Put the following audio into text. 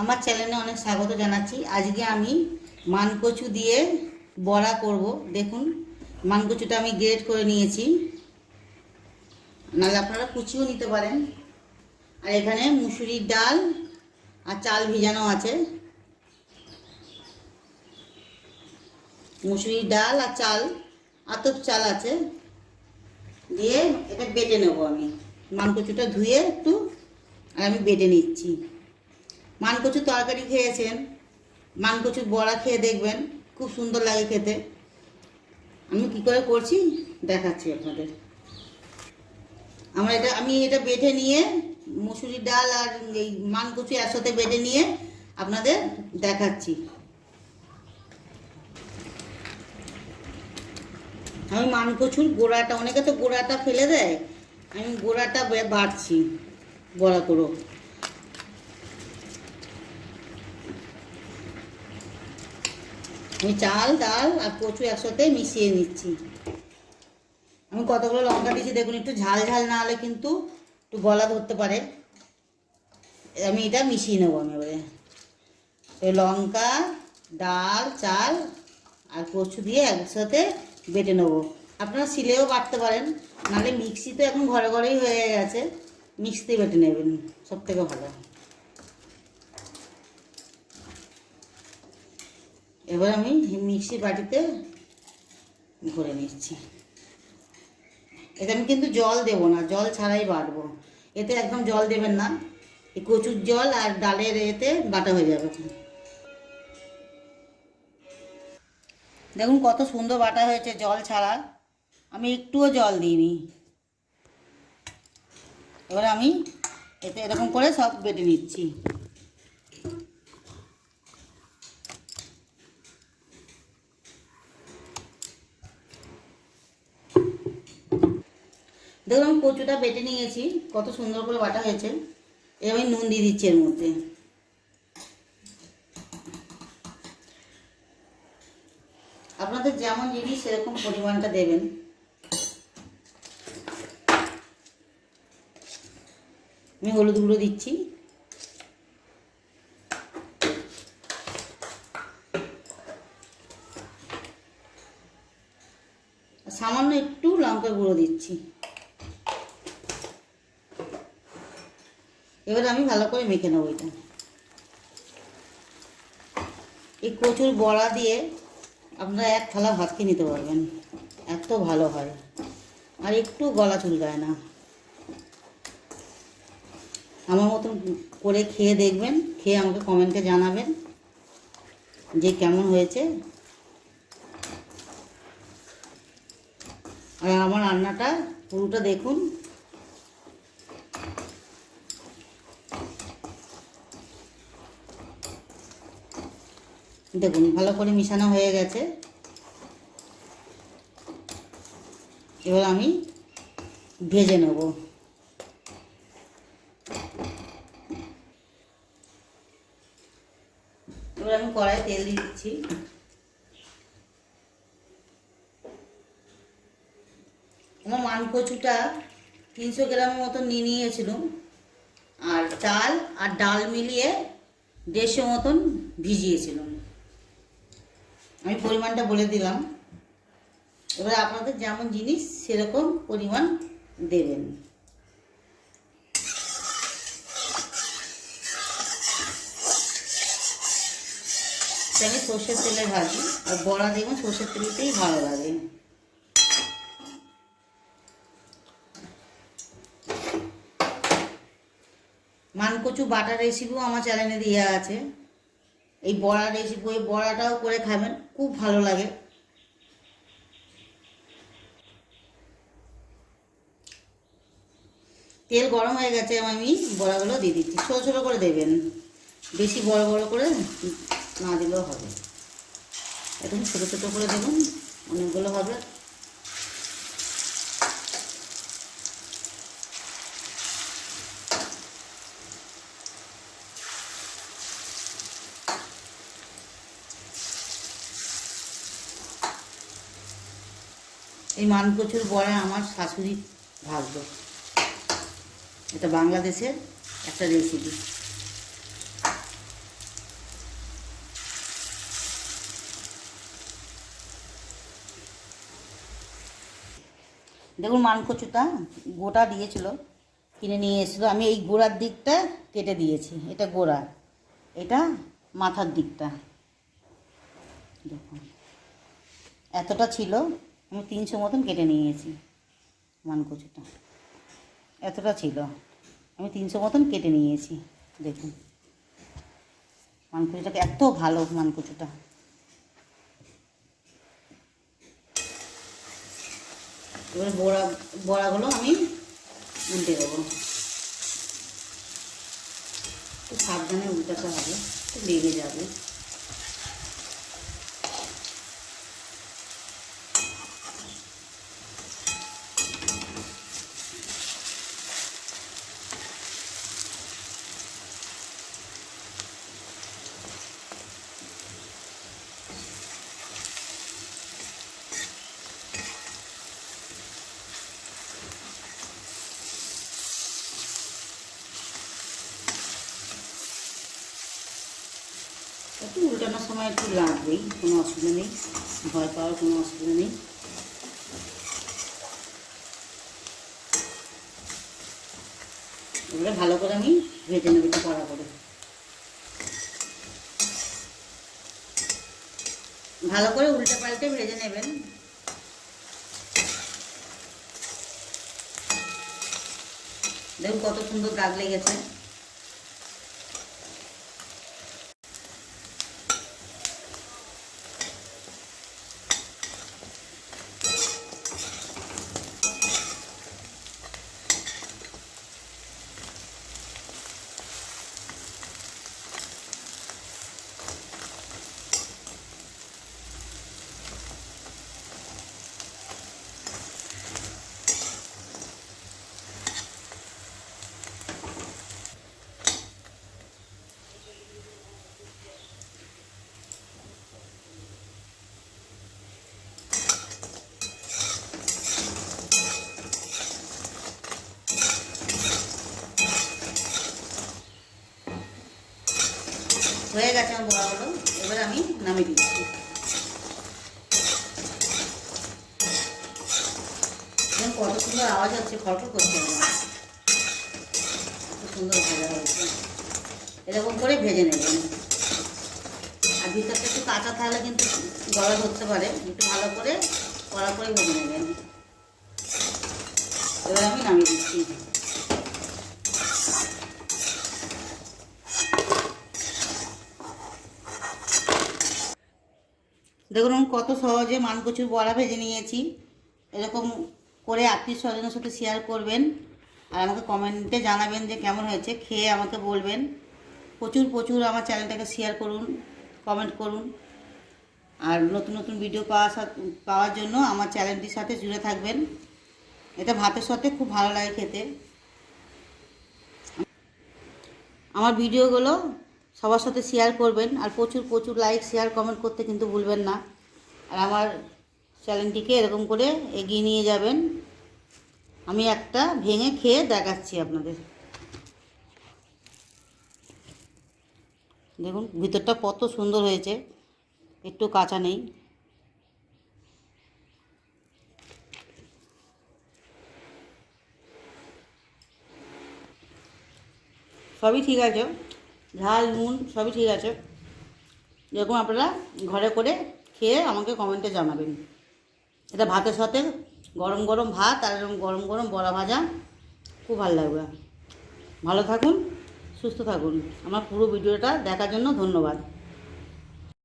আমার চ্যানেলে অনেক স্বাগত জানাচ্ছি। আজকে আমি মানকচু দিয়ে বড়া করব। দেখুন, মানকচুটা আমি গ্রেড করে নিয়েছি। নাহলে আপনারা কুচিও নিতে পারেন। আর এখানে মুসুরির ডাল আর চাল ভিজানো আছে। মুসুরির ডাল আর চাল, আতপ চাল আছে। দিয়ে এটা বেটে নেব আমি। মানকচুটা ধুয়ে একটু, আর আমি বেটে নিচ্ছি। মানকচুর তরকারি খেয়েছেন। মানকচুর বড়া খেয়ে দেখবেন, খুব সুন্দর লাগে খেতে। আমি কি করে করছি? দেখাচ্ছি আপনাদের। আমার এটা, আমি এটা বেটে নিয়ে, মুসুরি ডাল আর এই মানকচু একসাথে বেটে নিয়ে আপনাদের দেখাচ্ছি। আমি মানকচুর গোড়াটা, অনেকে তো গোড়াটা ফেলে দেয়। আমি গোড়াটা বাড়ছি বড়া করো আমি চাল, ডাল আর কচু একসাথে মিশিয়ে নিচ্ছি। আমি কতগুলো লঙ্কা দিয়েছি দেখুন, একটু ঝাল ঝাল না হলে কিন্তু একটু গলা ধরতে পারে। আমি এটা মিশিয়ে নেব আমি এবারে। লঙ্কা, ডাল, চাল আর কচু দিয়ে একসাথে বেটে নেব। আপনারা শিলেও বাটতে পারেন, নাহলে মিক্সি তো এখন ঘরে ঘরেই হয়ে গেছে। মিক্সিতে বেটে নেবেন সব থেকে ভালো। এবার আমি মিক্সি বাটিতে ভরে নিচ্ছি। এতে আমি কিন্তু জল দেবো না, জল ছাড়াই বাটবো। এতে একদম জল দেবেন না, এই কচুর জল আর ডালের এতে বাটা হয়ে যাবে। দেখুন কত সুন্দর বাটা হয়েছে জল ছাড়া। আমি একটুও জল দিইনি। এবার আমি এতে এরকম করে সব বেটে নিচ্ছি। দেখুন আমি কচুটা বেটে নিয়েছি, কত সুন্দর করে বাটা হয়েছে। এবার আমি নুন দিয়ে দিচ্ছি এর মধ্যে। আপনাদের যেমন জিনিস সেরকম পরিমাণটা দেবেন। আমি হলুদ গুঁড়ো দিচ্ছি। সামান্য একটু লঙ্কা গুঁড়ো দিচ্ছি। এবার আমি ভালো করে মেখে নেব এটা। এই কচুর বড়া দিয়ে আপনারা এক থালা ভাত খেয়ে নিতে পারবেন। এত ভালো হয়। আর একটু গলা চুলকায় না। আমার মতন করে খেয়ে দেখবেন, খেয়ে আমাকে কমেন্টে জানাবেন যে কেমন হয়েছে। আর আমার রান্নাটা পুরোটা দেখুন। দেখুন, ভালো করে মিশানো হয়ে গেছে। এবার আমি ভেজে নেব। এবার আমি কড়াই তেল দিয়ে দিচ্ছি। আমার মান কচুটা তিনশো গ্রামের মতো নিয়ে নিয়েছিলাম। আর চাল আর ডাল মিলিয়ে দেড়শো মতন ভিজিয়েছিলাম। আমি পরিমাণটা বলে দিলাম। এবার আপনাদের যেমন জিনিস সেরকম পরিমাণ দেবেন। আমি সর্ষের তেলে ভাজি, আর বড়া দেখুন সর্ষের তেলতেই ভালো লাগে। মানকচু বাটার রেসিপিও আমার চ্যানেলে দেওয়া আছে। এই বড়া রেসিপি ওই বড়াটাও করে খাবেন, খুব ভালো লাগে। তেল গরম হয়ে গেছে আমি বড়াগুলো দিয়ে দিচ্ছি। ছোটো ছোটো করে দেবেন। বেশি বড় বড় করে না দিলেও হবে। একদম ছোটো ছোটো করে দেবেন, অনেকগুলো হবে। এই মানকচুর বয়ে আমার শাশুড়ি ভাগল এটা বাংলাদেশের একটা রেসিপি দেখুন মানকচুটা গোটা দিয়েছিল, কিনে নিয়ে এসেছিল। আমি এই গোড়ার দিকটা কেটে দিয়েছি, এটা গোড়া। এটা মাথার দিকটা। দেখুন, এতটা ছিল আমি তিনশো মতন কেটে নিয়েছি মানকচুটা। এতটা ছিল। আমি তিনশো মতন কেটে নিয়েছি, দেখুন। মানকুচিটাকে এত ভালো মানকুচিটা। এবার বড়া, বড়াগুলো আমি উল্টে দেবো। একটু সাবধানে উল্টাতে হবে লেগে যাবে। একটু উল্টানোর সময় একটু লাগবেই, কোনো অসুবিধা নেই। ভয় পাওয়ার কোনো অসুবিধা নেই। এবারে ভালো করে আমি ভেজে নেব একটু কড়া করে। ভালো করে উল্টে পাল্টে ভেজে নেবেন। দেখুন কত সুন্দর দাগ লেগেছে হয়ে গেছে আমার বড়াগুলো এবার আমি নামিয়ে দিচ্ছি। কত সুন্দর আওয়াজ হচ্ছে ফটো করছে। সুন্দর ভাজা হয়েছে এরকম করে ভেজে নেবেন আর ভিতরটা একটু কাঁচা থাকলে কিন্তু গলা ধরতে পারে। একটু ভালো করে কড়া করে ভেজে নেবেন। এবার আমি নামিয়ে দিচ্ছি। দেখুন আমি কত সহজে মানকচুর বড়া ভেজে নিয়েছি। এরকম করে আত্মীয় স্বজনের সাথে শেয়ার করবেন আর আমাকে কমেন্টে জানাবেন যে কেমন হয়েছে, খেয়ে আমাকে বলবেন। প্রচুর প্রচুর আমার চ্যানেলটাকে শেয়ার করুন কমেন্ট করুন। আর নতুন নতুন ভিডিও পাওয়া পাওয়ার জন্য আমার চ্যানেলটির সাথে জুড়ে থাকবেন। এটা ভাতের সাথে খুব ভালো লাগে খেতে। আমার ভিডিওগুলো সবার সাথে শেয়ার করবেন আর প্রচুর প্রচুর লাইক শেয়ার কমেন্ট করতে কিন্তু ভুলবেন না। আর আমার চ্যানেলটিকে এরকম করে এগিয়ে নিয়ে যাবেন। আমি একটা ভেঙে খেয়ে দেখাচ্ছি আপনাদের। দেখুন, ভিতরটা কত সুন্দর হয়েছে। একটু কাঁচা নেই। সবই ঠিক আছে। ঝাল, নুন, সবই ঠিক আছে। এরকম আপনারা ঘরে করে খেয়ে আমাকে কমেন্টে জানাবেন। এটা ভাতের সাথে গরম গরম ভাত আর গরম গরম বড়া ভাজা খুব ভালো লাগবে। ভালো থাকুন, সুস্থ থাকুন। আমার পুরো ভিডিওটা দেখার জন্য ধন্যবাদ।